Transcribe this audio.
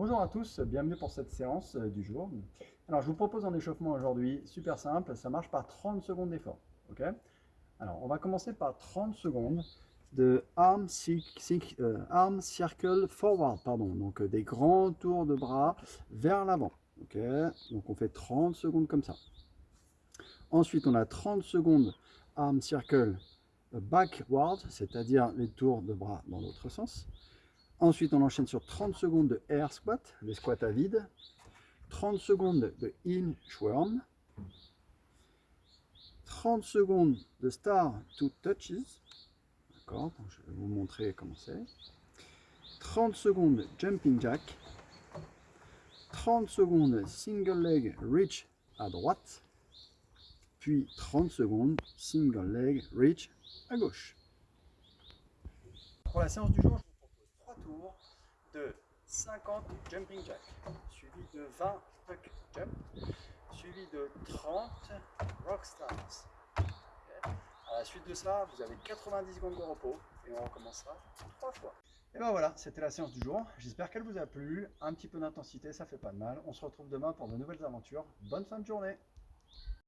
Bonjour à tous, bienvenue pour cette séance euh, du jour. Alors je vous propose un échauffement aujourd'hui, super simple, ça marche par 30 secondes d'effort. ok? Alors on va commencer par 30 secondes de arm, euh, arm circle forward, pardon, donc euh, des grands tours de bras vers l'avant. ok? Donc on fait 30 secondes comme ça. Ensuite on a 30 secondes arm circle backward, c'est-à-dire les tours de bras dans l'autre sens. Ensuite, on enchaîne sur 30 secondes de air squat, les squats à vide. 30 secondes de inchworm. 30 secondes de star to touches. D'accord, je vais vous montrer comment c'est. 30 secondes jumping jack. 30 secondes single leg reach à droite. Puis 30 secondes single leg reach à gauche. Pour la séance du jour, de 50 jumping jack, suivi de 20 puck jump, suivi de 30 rock stars. À la suite de ça, vous avez 90 secondes de repos et on recommencera trois fois. Et ben voilà, c'était la séance du jour. J'espère qu'elle vous a plu. Un petit peu d'intensité, ça fait pas de mal. On se retrouve demain pour de nouvelles aventures. Bonne fin de journée